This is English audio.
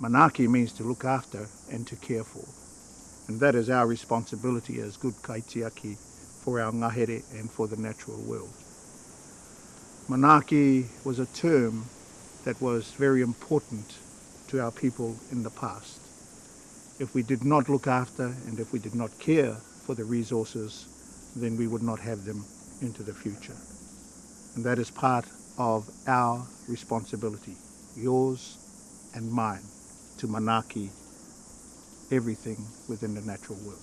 Manaaki means to look after and to care for. And that is our responsibility as good kaitiaki for our ngahere and for the natural world. Manaaki was a term that was very important to our people in the past. If we did not look after and if we did not care for the resources, then we would not have them into the future. And that is part of our responsibility, yours and mine. to monarchy everything within the natural world.